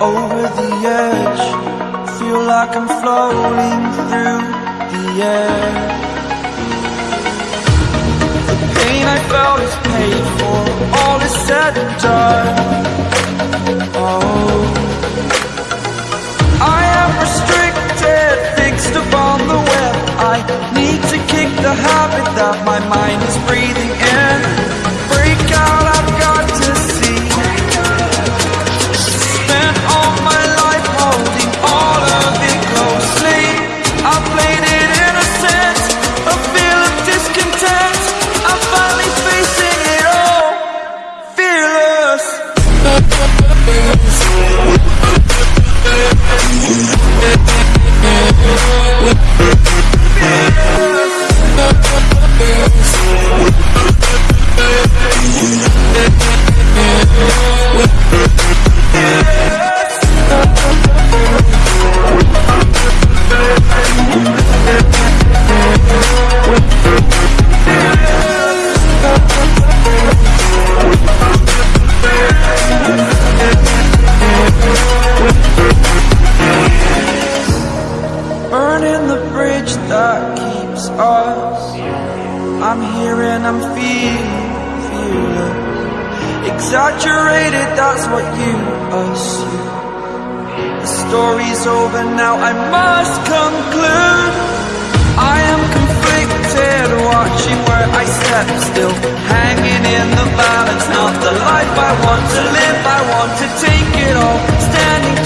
over the edge. Feel like I'm floating through the air. The pain I felt is paid for, need to kick the habit that my mind is breathing that keeps us. I'm here and I'm feeling, feeling exaggerated. That's what you assume. The story's over now. I must conclude. I am conflicted, watching where I step still, hanging in the balance. Not the life I want to live. I want to take it all, standing